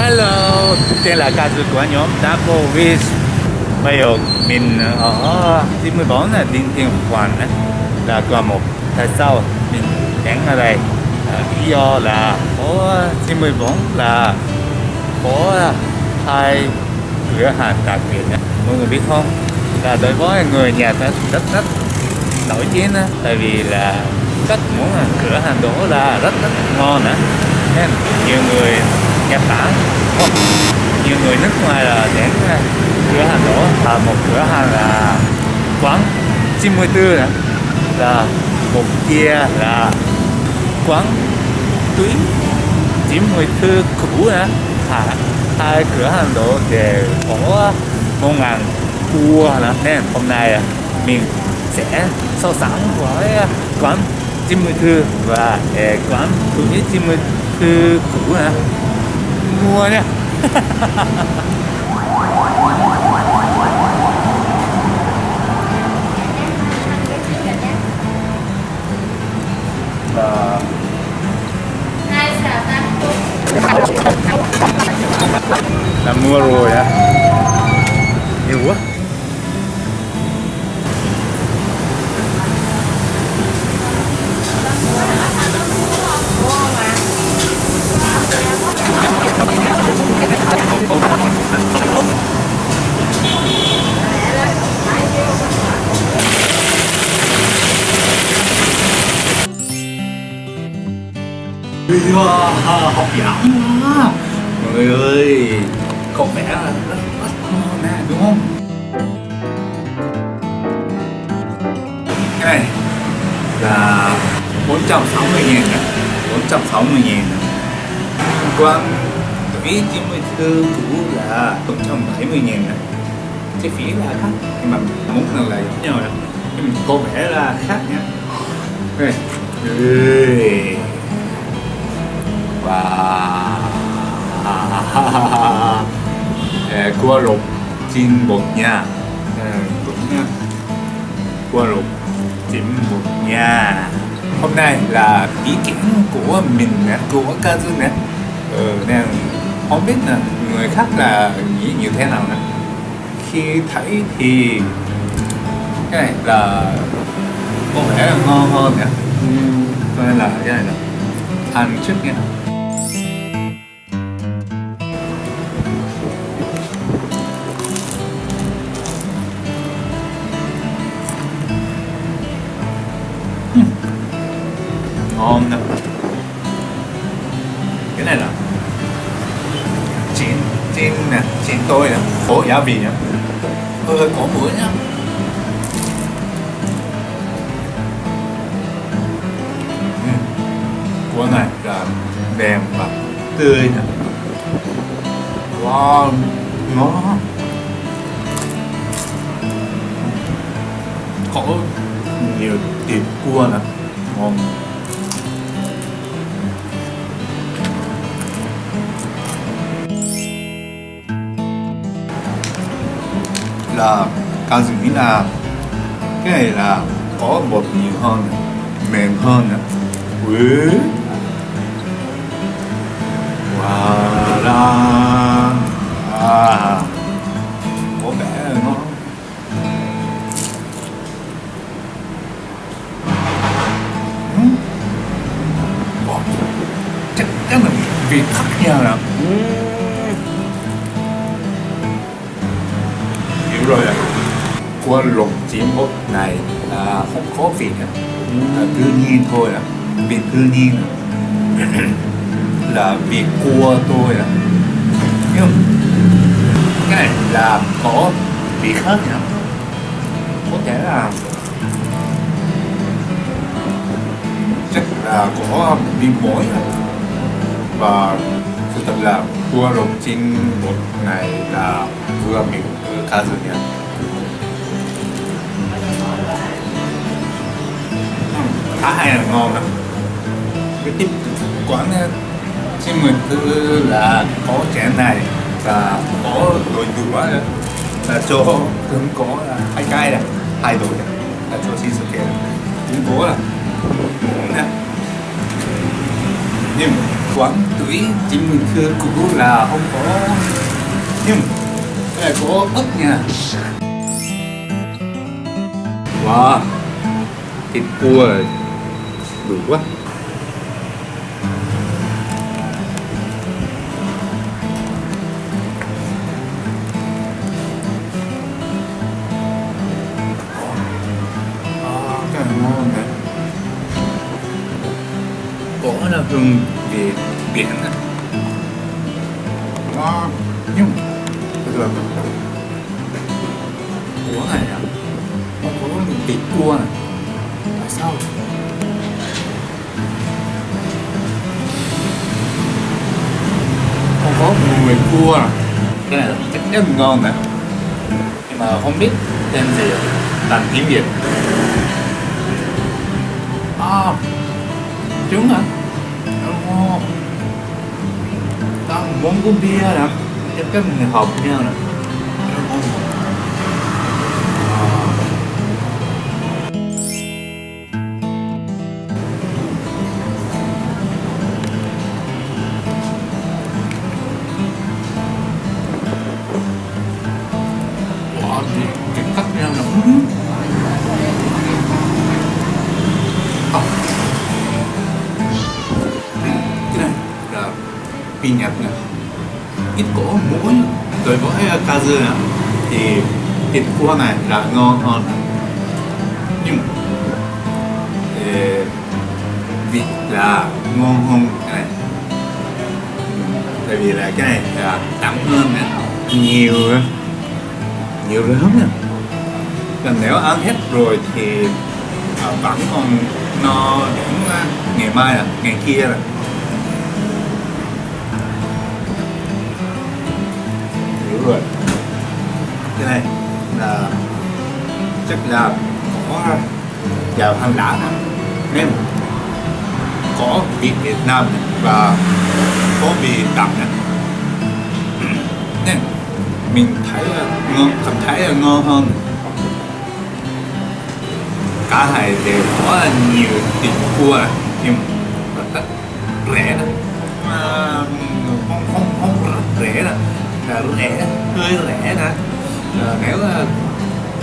Hello, tên là ca sĩ của nhóm Double Wish Bây giờ mình ở 94 là Đinh Thiên Hoàng là qua một Tại sao mình đến ở đây. À, lý do là có 94 là có hai cửa hàng đặc biệt Mọi người biết không? Là đối với người nhà ta rất rất nổi tiếng đó, tại vì là các món cửa hàng đó là rất rất ngon nữa nên nhiều người Nhật Bản không nhiều người nước ngoài là đến ờ, cửa hàng đó. Là một cửa hàng là quán 94 nữa là một kia là quán tuyến 94 cũ nữa à, hai cửa hàng đó để có một ngàn cua nữa nên hôm nay ờ, mình sẽ so sánh với ờ, quán 94 và quán tuyến 94 cũ nữa mua nha Wow, học giỏi quá Mọi người ơi Có vẻ là rất rất ngon nè. Đúng không Cái này là 460 ngàn nè 460 ngàn nè Quan Tuổi 94 cũ là 170 ngàn nè. Cái phí là khác Nhưng mà muốn nào là giống nhau nè. Nhưng mà có vẻ là khác nha. Đây và cua lục chín bột nha. Cua lục chín bột nha. Hôm nay là ý kiến của mình nè của Kazu nè. Ừ, nên không biết là người khác là nghĩ như thế nào nè. Khi thấy thì cái này là có vẻ là ngon hơn nè. Ừ, Cho nên là cái này là ăn trước nha. Ngon nè. Cái này là chín chín nè chín tôi nè. Có giá vị nhá hơi hơi có muối nhá Ừ. của này là mềm và tươi nè. Wow, ngon có nhiều thịt cua nè. Ngon. Là cao dừng nghĩ là cái này là có bột nhiều hơn mềm hơn nữa Ui. Wow là à, có vẻ là nó chắc chắn là vị khác nhau là ừ. Qua lục chiến một này là không có vị là tự nhiên thôi ạ. Vị tự nhiên là vì cua tôi à. nhưng cái này là có vị khác nhá có thể là chắc là có vị muối và thực tập là cua lục chiến một này là vừa miệng khá cá nhỉ? Khá hay là ngon lắm cái tip quán eh, xin mình tư là có chén này và có đồ dừa eh, là cho cũng có là hai cái này, hai đồ này, là cho xin sự kiện cũng có là nhưng quán tuổi chính mình thưa cũ là không có nhưng cái này có ớt nha. Wow, thịt cua đủ quá. À, cái này ngon này có là hương về biển á. Ngon nhưng thật là của này à? Không có vị cua này. Tại sao? Cua cái này chắc chắn ngon nè nhưng mà không biết tên gì. Làm tiếng việt. À trứng hả? Ngon. Đang muốn uống bia nè. Chắc chắn mình hợp nhau nè. Nhật nè ít có muối rồi với kazu nè thì thịt cua này là ngon hơn. Nhưng vịt là ngon hơn cái này. Tại vì là cái này là đậm hơn nè nhiều nhiều lắm nè còn nếu ăn hết rồi thì à, vẫn còn no đến à, ngày mai là ngày kia là người. Cái này là chắc là có vào hành đã nên có vị Việt Nam và có vị đậm nên mình thấy ngon, cảm thấy là ngon hơn. Cả hai đều có nhiều tiền cua nhưng mà rất rẻ đó. Là rẻ hơi rẻ nè à, nếu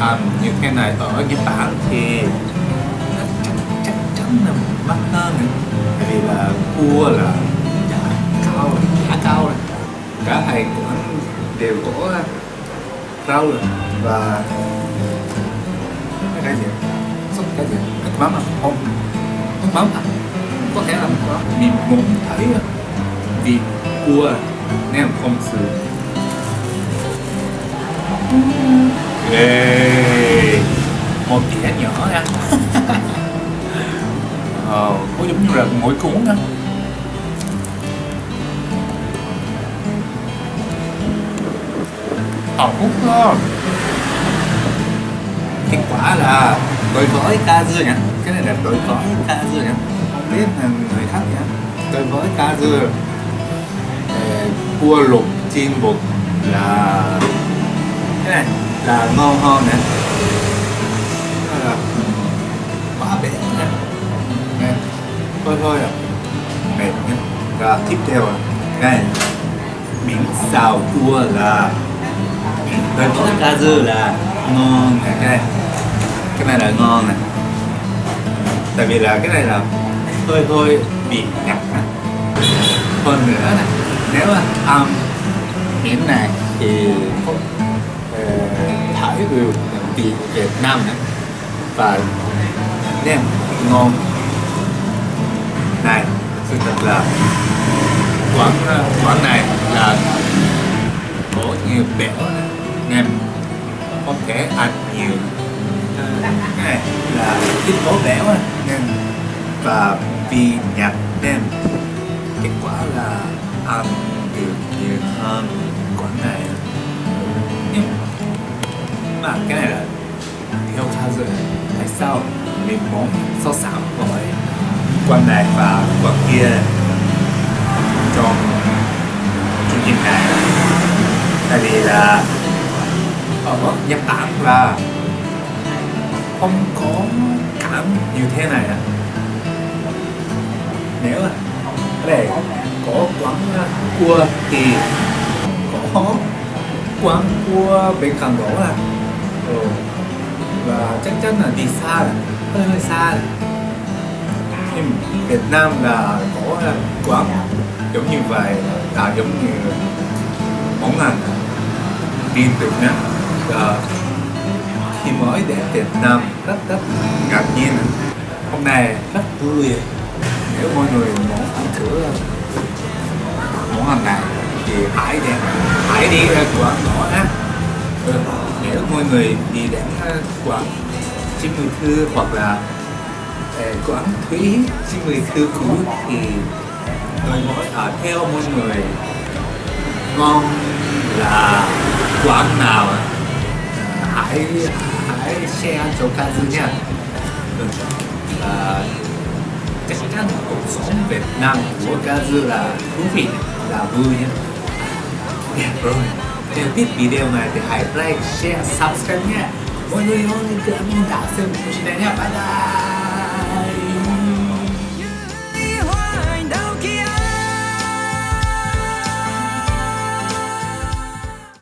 à, những cái này ở Nhật Bản thì chắc chắc chắn là mắc hơn tại vì là cua là giá cao giá cao rồi. Cả hai cũng đều có rau rồi. Và cái gì sốt cái gì thịt mắm à? Không thịt mắm à? Có thể là nước mắm mình muốn thấy vì cua nên không sử Ghê Một dĩa nhỏ nha. Ờ, có giống như là mỗi cuốn á. Ờ, hút đó. Kết quả là đối với ca dưa nha. Cái này là đối với ca dưa nha. Không biết là người khác nha Đối với ca dưa ờ, Cua luộc chiên bột là này, là ngon hơn nè là quá bể nè nè thôi thôi à mệt nhé. Và tiếp theo à này, miếng xào cua là rồi có cá dư là ngon nè cái này. Cái này là ngon nè tại vì là cái này là hơi hơi bị nhạt nè hơn nữa nè nếu mà ăn miếng này thì cái được vị Việt Nam này. Và nem ngon. Này sự thật là quán ờ, quán này là có nhiều béo nè, nem có thể ăn nhiều. Ờ, cái này là ít có béo á, nên và vì nhạt nem kết quả là ăn được nhiều hơn. Sau mình muốn so sánh với quan này và quan kia trong chương trình này? Tại vì là ở Nhật Bản là không có cảm như thế này à nếu cái này có quán cua thì có quán cua bên cạnh đó à ừ và chắc chắn là đi xa rồi hơi hơi xa rồi nhưng Việt Nam là có ờ, quán giống như vậy là giống như món ăn đi từ nhé ờ, khi mới đến Việt Nam rất rất ngạc nhiên hôm nay rất vui. Nếu mọi người muốn ăn thử ờ, món ăn này thì hãy đến hãy đi ra quán nhỏ á ừ, nếu mọi người đi đến à, quán chim mười thư hoặc là à, quán thúy chim mười thư cũ thì tôi à, mỗi ở theo mọi người ngon là quán nào hãy hãy share cho Kazu nha. Vâng. Và chắc chắn cuộc sống Việt Nam của Kazu là thú vị là vui nha. Yeah, rồi nếu thích video này thì hãy like, share, subscribe nha mọi người ơi cảm ơn đã xem video này nha bye bye